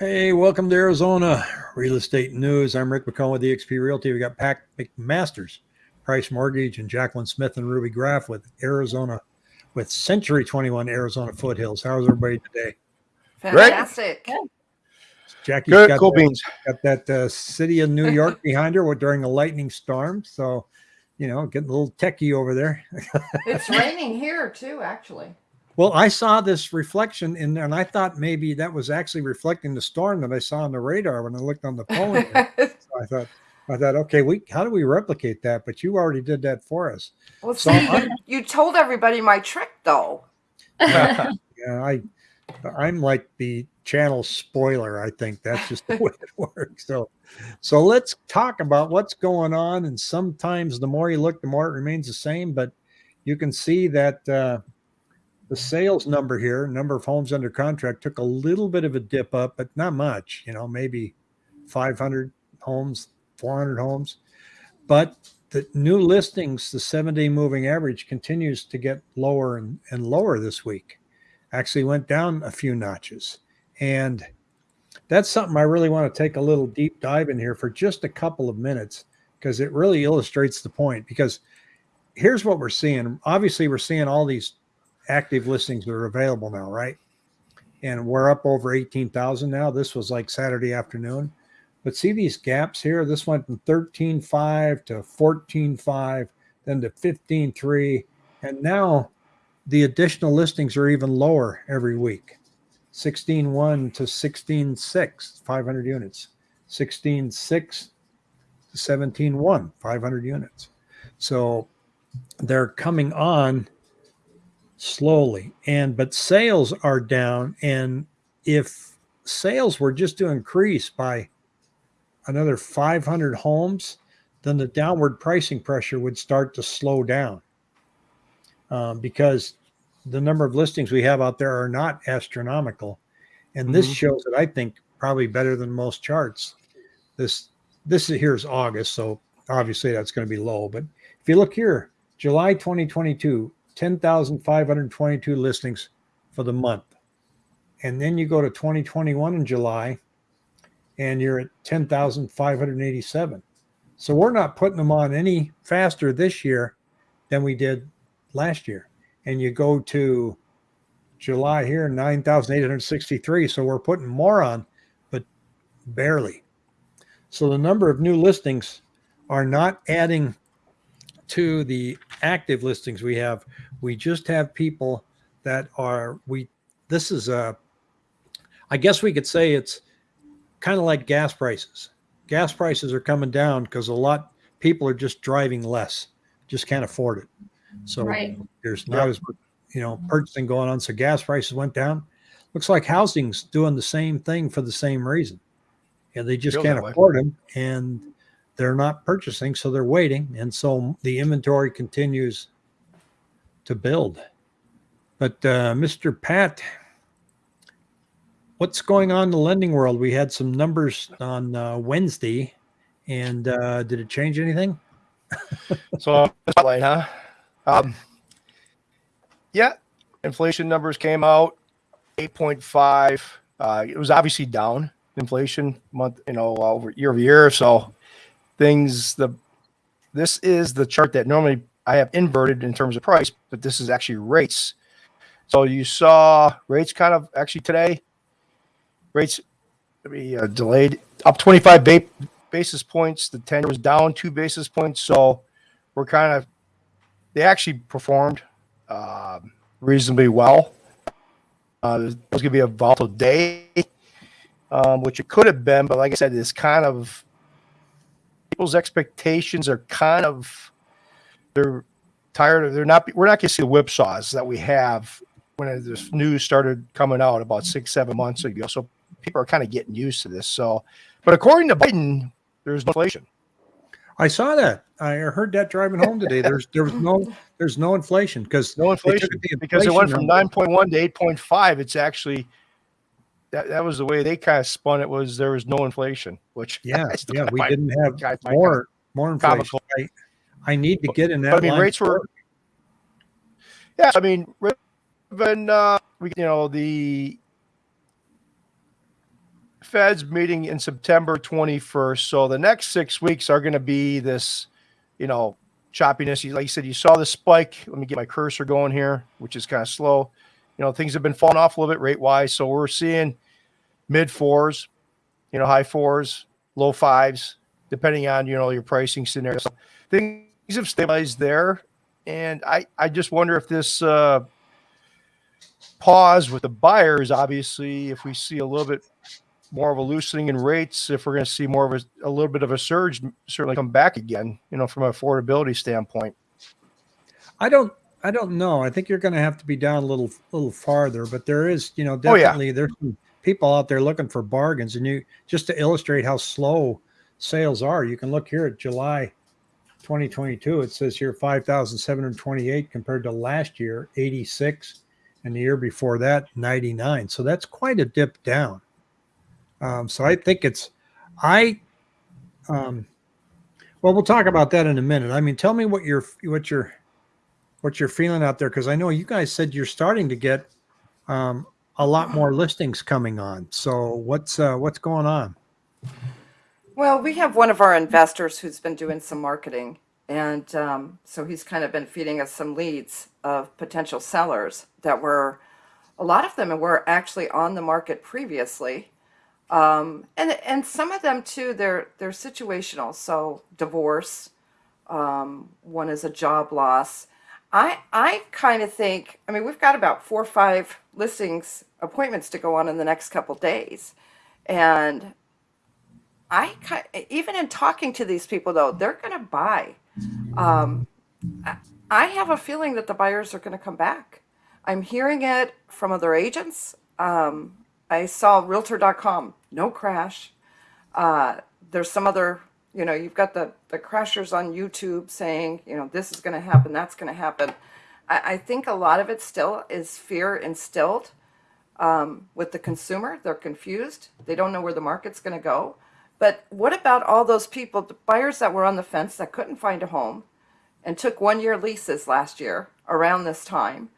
Hey, welcome to Arizona Real Estate News. I'm Rick McCone with eXp Realty. We got Pat McMasters, Price Mortgage, and Jacqueline Smith and Ruby Graff with Arizona, with Century 21 Arizona Foothills. How's everybody today? Fantastic. Jackie Good, got, cool that, beans. got that uh, city of New York behind her during a lightning storm. So, you know, getting a little techie over there. It's raining here too, actually. Well, I saw this reflection in there, and I thought maybe that was actually reflecting the storm that I saw on the radar when I looked on the phone. so I thought, I thought, okay, we how do we replicate that? But you already did that for us. well, So see, I'm- you told everybody my trick though. Yeah, I, I'm like the channel spoiler. I think that's just the way it works. So, so let's talk about what's going on. And sometimes the more you look, the more it remains the same. But you can see that uh, the sales number here, number of homes under contract, took a little bit of a dip up, but not much. You know, maybe 500 homes, 400 homes. But the new listings, the seven day moving average continues to get lower and, and lower this week. Actually went down a few notches. And that's something I really want to take a little deep dive in here for just a couple of minutes because it really illustrates the point. Because here's what we're seeing. Obviously, we're seeing all these active listings that are available now, right? And we're up over 18,000 now. This was like Saturday afternoon. But see these gaps here? This went from 13.5 to 14.5, then to 15.3. And now the additional listings are even lower every week 16.1 to 16.6, 500 units, 16.6 to 17.1, 500 units. So they're coming on slowly. And but sales are down. And if sales were just to increase by another 500 homes, then the downward pricing pressure would start to slow down um, because the number of listings we have out there are not astronomical. And this Mhm. shows it, I think, probably better than most charts. This this is here's August, so obviously that's going to be low. But if you look here, July 2022, 10,522 listings for the month. And then you go to 2021 in July, and you're at 10,587. So we're not putting them on any faster this year than we did last year. And you go to July here, 9,863. So we're putting more on, but barely. So the number of new listings are not adding to the active listings we have. We just have people that are, we, this is a, I guess we could say it's kind of like gas prices. Gas prices are coming down because a lot people are just driving less, just can't afford it. So Right. there's not as much, you know purchasing going on. So gas prices went down. Looks like housing's doing the same thing for the same reason. And they just Feels can't that way. afford them and they're not purchasing, so they're waiting. And so the inventory continues to build. But uh, Mr. Pat, what's going on in the lending world? We had some numbers on uh, Wednesday, and uh, did it change anything? So spotlight, huh? Um, yeah, inflation numbers came out, eight point five. Uh, it was obviously down inflation month, you know, over year over year. So things the this is the chart that normally I have inverted in terms of price, but this is actually rates. So you saw rates kind of actually today, rates be uh, delayed up 25 ba- basis points. The 10 was down two basis points. So we're kind of, they actually performed um reasonably well. Uh, it was going to be a volatile day, um, which it could have been, but like I said, it's kind of people's expectations are kind of they're tired of they're not we're not going to see the whipsaws that we have when this news started coming out about six seven months ago. So people are kind of getting used to this. So, but according to Biden, there's no inflation. I saw that. I heard that driving home today. There's there was no there's no inflation because No inflation the because it went from 9.1 to 8.5. It's actually that, that was the way they kind of spun it was there was no inflation, which yeah yeah we didn't have more more inflation. comical. I, I need to get in that. But I mean, rates were. Yeah, I mean, even uh, we you know the Fed's meeting in September 21st. So the next six weeks are going to be this, you know, choppiness. You- Like you said, you saw the spike. Let me get my cursor going here, which is kind of slow. You know, things have been falling off a little bit rate wise. So we're seeing mid fours, you know, high fours, low fives, depending on, you know, your pricing scenario. So things have stabilized there. And I, I just wonder if this, uh, pause with the buyers, obviously, if we see a little bit more of a loosening in rates, if we're going to see more of a, a little bit of a surge, certainly come back again, you know, from an affordability standpoint. I don't I don't know. I think you're going to have to be down a little little farther, but there is, you know, Oh, yeah. definitely there's some people out there looking for bargains and you just to illustrate how slow sales are, you can look here at July 2022. It says here 5,728 compared to last year 86 and the year before that 99. So that's quite a dip down. Um, so I think it's I um well we'll talk about that in a minute. I mean, tell me what you're, what you're, what you're feeling out there because I know you guys said you're starting to get um, a lot more listings coming on. So what's uh, what's going on? Well, we have one of our investors who's been doing some marketing, and um, so he's kind of been feeding us some leads of potential sellers that were, a lot of them were actually on the market previously, um, and and some of them too. They're they're situational. So divorce, um, one is a job loss. I I kind of think. I mean, we've got about four or five listings appointments to go on in the next couple days, and I even in talking to these people though, they're going to buy. Um, I, have a feeling that the buyers are going to come back. I'm hearing it from other agents. Um, I saw Realtor.com, no crash. Uh, there's some other, you know, you've got the the crashers on YouTube saying, you know, this is going to happen, that's going to happen. I, I think a lot of it still is fear instilled um, with the consumer. They're confused. They don't know where the market's going to go. But what about all those people, the buyers that were on the fence that couldn't find a home and took one year leases last year around this time?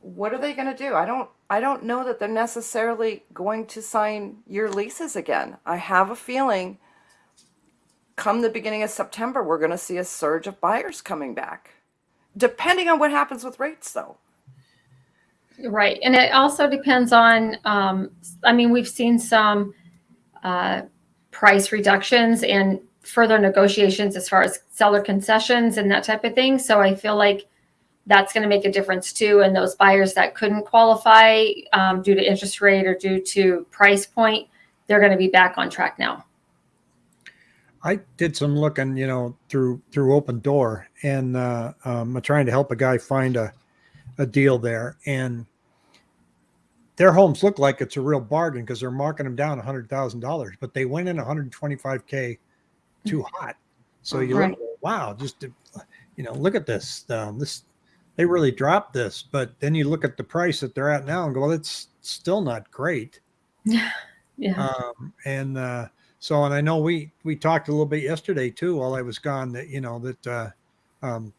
What are they going to do? I don't I don't know that they're necessarily going to sign year leases again. I have a feeling come the beginning of September we're going to see a surge of buyers coming back. Depending on what happens with rates though. Right. And it also depends on, um, I mean, we've seen some uh, price reductions and further negotiations as far as seller concessions and that type of thing. So I feel like that's going to make a difference too. And those buyers that couldn't qualify um, due to interest rate or due to price point, they're going to be back on track now. I did some looking, you know, through through Opendoor, and uh, um, I'm trying to help a guy find a a deal there, and their homes look like it's a real bargain because they're marking them down hundred thousand dollars, but they went in 125k too hot. So you Right. look, wow, just to- you know, look at this. Um, this they really dropped this, but then you look at the price that they're at now and go, well, it's still not great. Yeah. Um, and uh, so, and I know we we talked a little bit yesterday too, while I was gone. That you know that uh, um,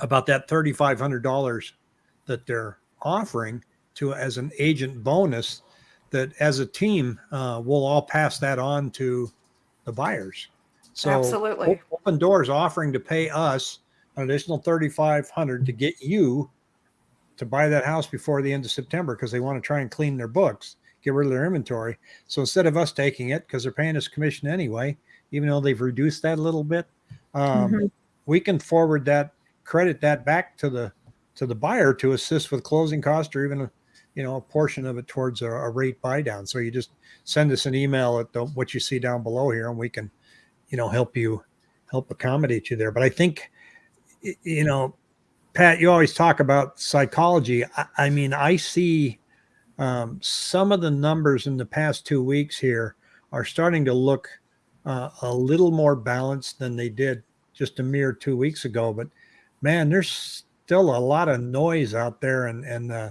about that thirty five hundred dollars that they're offering to as an agent bonus. That as a team, uh, we'll all pass that on to the buyers. So Absolutely. Opendoor's offering to pay us an additional thirty five hundred to get you to buy that house before the end of September because they want to try and clean their books, get rid of their inventory. So instead of us taking it because they're paying us commission anyway, even though they've reduced that a little bit, um, Mhm. we can forward that credit that back to the to the buyer to assist with closing costs or even you know a portion of it towards a, a rate buy down. So you just send us an email at the, what you see down below here, and we can you know help you help accommodate you there. But I think you know Pat, you always talk about psychology. I, I mean, I see um, some of the numbers in the past two weeks here are starting to look uh, a little more balanced than they did just a mere two weeks ago. But man, there's still a lot of noise out there, and and uh,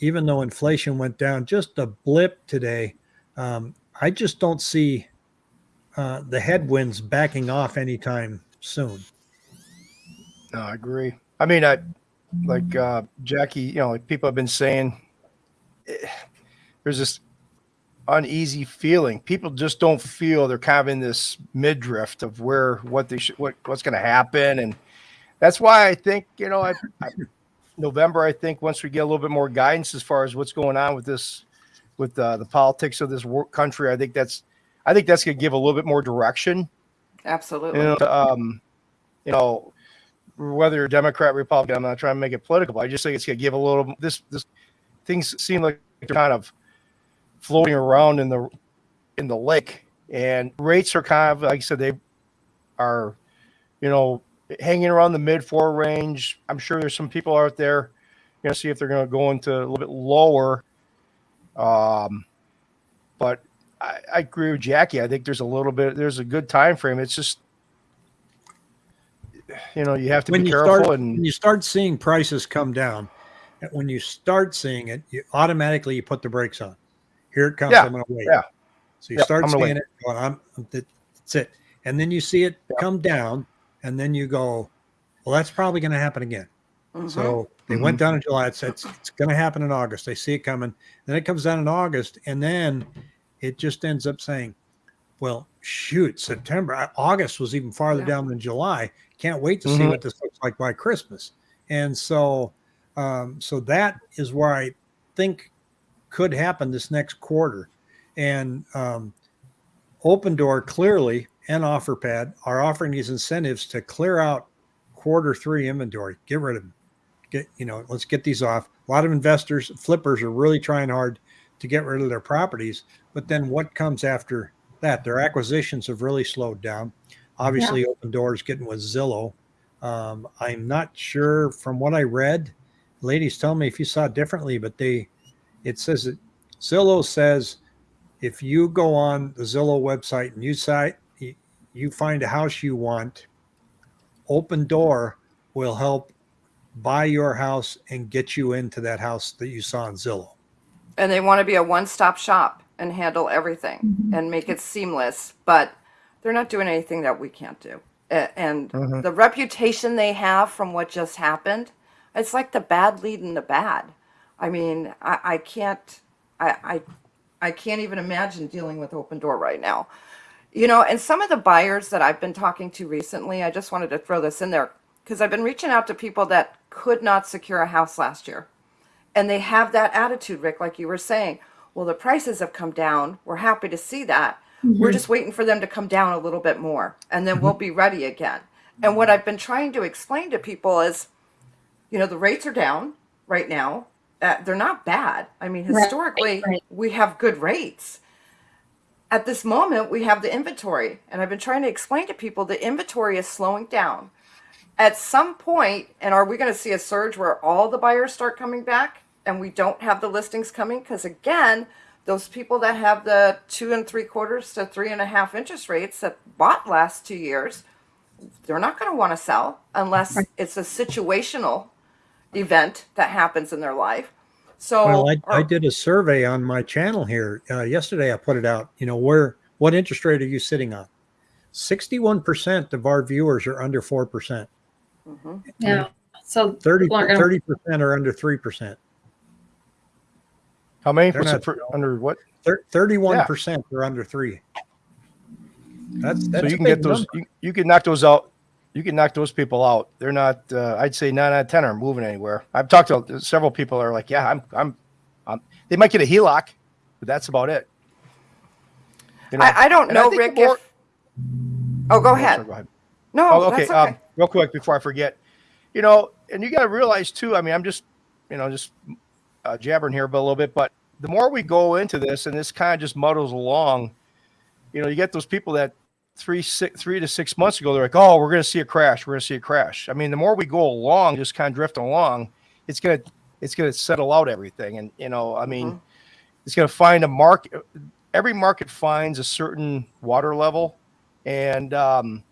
even though inflation went down just a blip today, um, I just don't see uh, the headwinds backing off anytime soon. No, I agree. I mean, I like uh, Jackie. You know, like people have been saying, eh, there's this uneasy feeling. People just don't feel they're kind of in this midriff of where what they should what what's going to happen, and that's why I think you know I, I November. I think once we get a little bit more guidance as far as what's going on with this with uh, the politics of this country, I think that's I think that's going to give a little bit more direction. Absolutely. You know, um, you know, whether you're Democrat, Republican, I'm not trying to make it political. But I just think it's going to give a little. This this things seem like they're kind of floating around in the in the lake, and rates are kind of like I said they are, you know, hanging around the mid four range. I'm sure there's some people out there, you know, see if they're going to go into a little bit lower. Um, but I, I agree with Jackie. I think there's a little bit. There's a good time frame. It's just, you know, you have to when be you careful start and when you start seeing prices come down, when you start seeing it, you automatically you put the brakes on. Here it comes. Yeah, I'm going to wait. yeah. So you Yeah, start seeing it. Going, I'm, I'm- that's it. And then you see it Yeah. come down, and then you go, well, that's probably going to happen again. Mhm. So they went down in July. It's it's, it's going to happen in August. They see it coming. Then it comes down in August, and then it just ends up saying, "Well, shoot, September, uh, August was even farther Yeah. down than July. Can't wait to see Mhm. what this looks like by Christmas." And so, um, so that is where I think could happen this next quarter. And um, Opendoor clearly and OfferPad are offering these incentives to clear out quarter three inventory. Get rid of them. Get you know, let's get these off. A lot of investors, flippers, are really trying hard to get rid of their properties. But then what comes after that? Their acquisitions have really slowed down. Obviously, Opendoor's getting with Zillow. Um, I'm not sure from what I read. Ladies, tell me if you saw differently, but they it says that Zillow says if you go on the Zillow website and you site you, you find a house you want, Opendoor will help buy your house and get you into that house that you saw on Zillow. and they want to be a one-stop shop and handle everything and make it seamless but they're not doing anything that we can't do A- and Mhm. the reputation they have from what just happened it's like the bad leading the bad i mean i, I can't I, I i can't even imagine dealing with Opendoor right now you know and some of the buyers that i've been talking to recently i just wanted to throw this in there because i've been reaching out to people that could not secure a house last year. And they have that attitude rick like you were saying. Well the prices have come down. We're happy to see that. We're just waiting for them to come down a little bit more and then we'll be ready again. And what i've been trying to explain to people is you know the rates are down right now. Uh, they're not bad. I mean Right, historically right. we have good rates at this moment we have the inventory and i've been trying to explain to people the inventory is slowing down. At some point and are we going to see a surge where all the buyers start coming back and we don't have the listings coming? Because again those people that have the two and three quarters to three and a half interest rates that bought last two years they're not going to want to sell unless it's a situational event that happens in their life so Well, I, I did a survey on my channel here uh, yesterday. I put it out. You know, where what interest rate are you sitting on? Sixty-one percent of our viewers are under four percent. Mhm. Yeah. So 30 People aren't gonna- percent are under three percent. how many They're not- per, under what? Thirty-one percent are under three. That's that's so you can get those. You, you can knock those out. You can knock those people out. They're not. Uh, I'd say nine out of ten are moving anywhere. I've talked to several people. Are like, yeah, I'm. I'm. I'm they might get a HELOC, but that's about it. You I, I don't and know think rick more- if oh go Oh, ahead sorry, go ahead. no Oh, okay. okay Um, real quick before I forget, you know, and you got to realize too. I mean, I'm just, you know, just uh, jabbering here a little bit, but the more we go into this, and this kind of just muddles along, you know, you get those people that three, six, three to six months ago, they're like, "Oh, we're going to see a crash. We're going to see a crash." I mean, the more we go along, just kind of drift along, it's gonna, it's gonna settle out everything, and you know, I mean, Mhm. it's gonna find a market. Every market finds a certain water level, and um,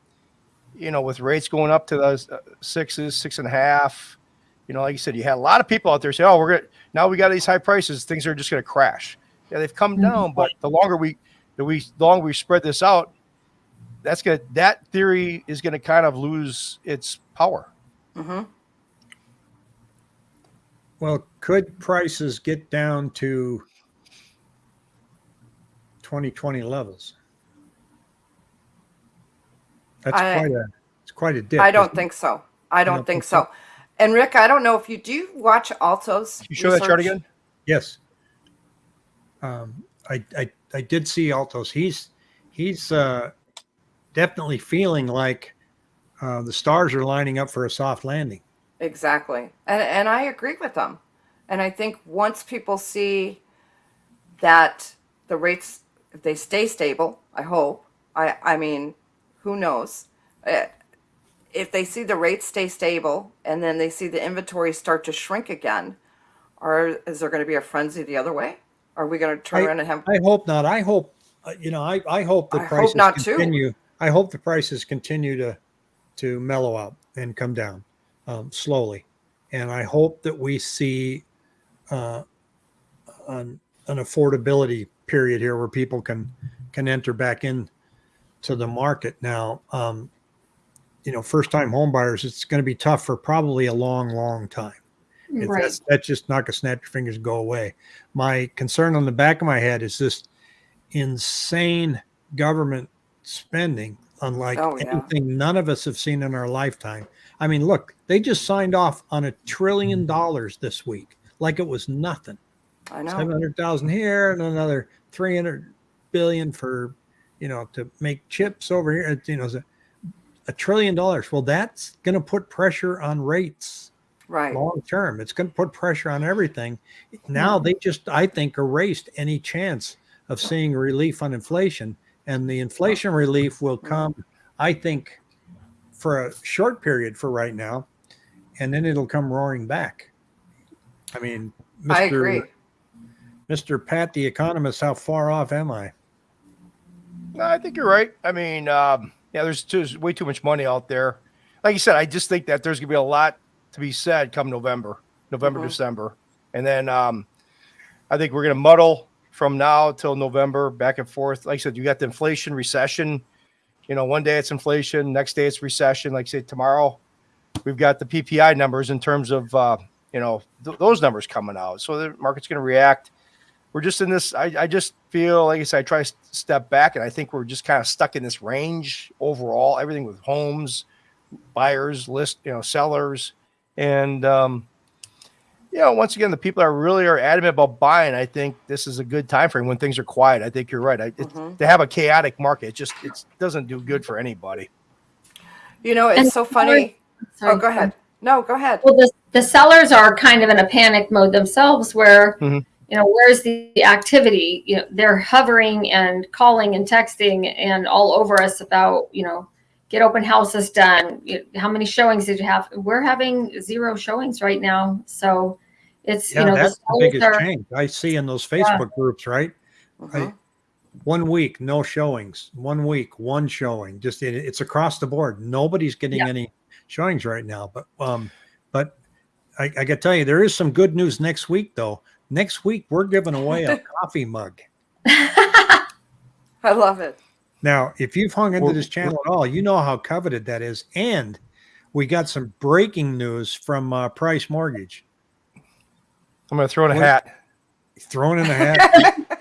you know, with rates going up to those uh, sixes, six and a half, you know, like you said, you had a lot of people out there say, "Oh, we're gonna now we got these high prices, things are just gonna crash." Yeah, they've come Mhm. down, but the longer we, the we, the longer we spread this out, that's gonna that theory is gonna kind of lose its power. hmm Well, could prices get down to 2020 levels. That's I- quite a it's quite a dip. I don't isn't it? think so. I don't don't think think so? so. And Rick, I don't know if you do you watch Altos. Can you show that chart again? Yes. Um, I, I I did see Altos. He's he's uh, definitely feeling like uh, the stars are lining up for a soft landing. Exactly. And and I agree with them. And I think once people see that the rates if they stay stable, I hope. I I mean, who knows? Uh, If they see the rates stay stable and then they see the inventory start to shrink again, or is there going to be a frenzy the other way? Are we going to turn I- around and have I hope not. I hope uh, you know. I I hope the I hope prices not, too. I hope the prices continue to to mellow out and come down um, slowly, and I hope that we see uh, an an affordability period here where people can can enter back in to the market now. Um, you know, first time home buyers, it's going to be tough for probably a long, long time. Right. that's, that's just not going to snap your fingers and go away. My concern on the back of my head is this insane government spending, unlike Oh, yeah. anything none of us have seen in our lifetime. I mean, look, they just signed off on a trillion mm. dollars this week, like it was nothing. I know. 700,000 here and another 300 billion for, you know, to make chips over here. It's, You know, a, a trillion dollars. Well, that's going to put pressure on rates Right. long term. It's going to put pressure on everything. Now hmm. they just, I think, erased any chance of seeing relief on inflation, and the inflation relief will come, I think, for a short period for right now, and then it'll come roaring back. I mean, Mr. I agree. Mr. Pat, the economist, how far off am I? No, I think you're right. I mean, um, yeah, there's, there's way too much money out there. Like you said, I just think that there's gonna be a lot to be said come November, November, Mhm. December, and then um, I think we're gonna muddle from now till November, back and forth. Like I said, you got the inflation, recession. You know, one day it's inflation, next day it's recession. Like I said, tomorrow we've got the PPI numbers in terms of uh, you know th- those numbers coming out. So the market's gonna react we're just in this. I, I just feel like I said, I try to step back, and I think we're just kind of stuck in this range overall. Everything with homes, buyers, list, you know, sellers, and um, you know, once again, the people that really are adamant about buying. I think this is a good time frame when things are quiet. I think you're right. I, it, Mhm. To have a chaotic market, it just it doesn't do good for anybody. You know, it's And so funny. Sorry. Oh, go ahead. No, go ahead. Well, the, the sellers are kind of in a panic mode themselves where, Mhm. you know, where's the activity? You know, they're hovering and calling and texting and all over us about, you know, get open houses done. You, how many showings did you have? We're having zero showings right now. So it's, Yeah, you know, that's the sellers biggest are, change I see in those Facebook groups, right? Mhm. one week no showings one week one showing just it, it's across the board nobody's getting Yeah. any showings right now but um but I, I gotta tell you there is some good news next week though next week we're giving away a coffee mug I love it. now if you've hung into this channel at all you know how coveted that is and we got some breaking news from uh, price mortgage I'm going to throw in a What- hat. thrown in a hat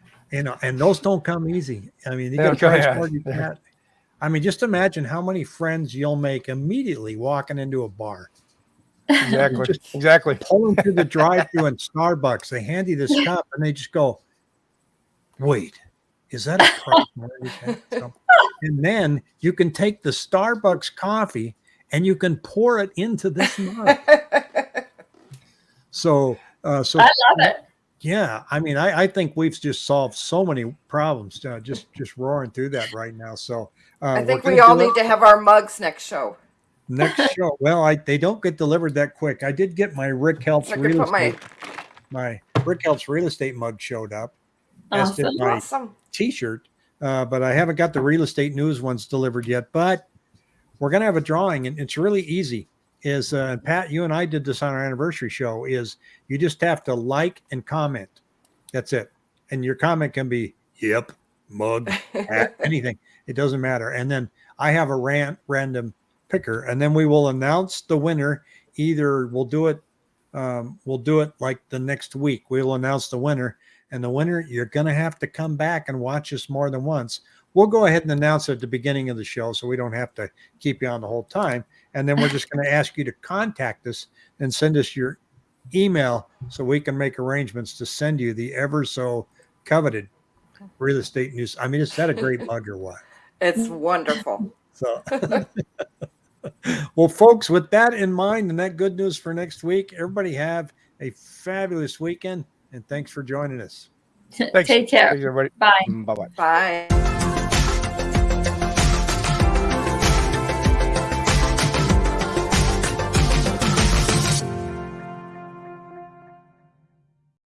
you know uh, and those don't come easy i mean you got a don't come- price yeah. hat i mean just imagine how many friends you'll make immediately walking into a bar Exactly. Just- exactly. pulling through the drive-through in starbucks they hand you this cup and they just go wait is that a price mortgage hat? So- and then you can take the starbucks coffee and you can pour it into this mug so uh so I love it. yeah, I mean, I, I think we've just solved so many problems uh, just just roaring through that right now. So uh, I think we all need to have our mugs next show. next show. Well, I they don't get delivered that quick. I did get my Rick Helps real put my estate. My Rick Helps real estate mug showed up, as did Awesome. my awesome. T-shirt, uh, but I haven't got the real estate news ones delivered yet. But we're gonna have a drawing, and it's really easy. Is uh, Pat, you and I did this on our anniversary show. Is you just have to like and comment. That's it, and your comment can be "Yep, mug, hat, anything. It doesn't matter. And then I have a ran- random picker, and then we will announce the winner. Either we'll do it, um, we'll do it like the next week. We will announce the winner, and the winner you're going to have to come back and watch us more than once. We'll go ahead and announce it at the beginning of the show so we don't have to keep you on the whole time. And then we're just going to ask you to contact us and send us your email so we can make arrangements to send you the ever so coveted real estate news. I mean, is that a great mug or what? It's wonderful. So, well, folks, with that in mind and that good news for next week, everybody have a fabulous weekend and thanks for joining us. Thanks. Take care. Thanks, everybody. Bye. Mm, bye bye. Bye. Thank you.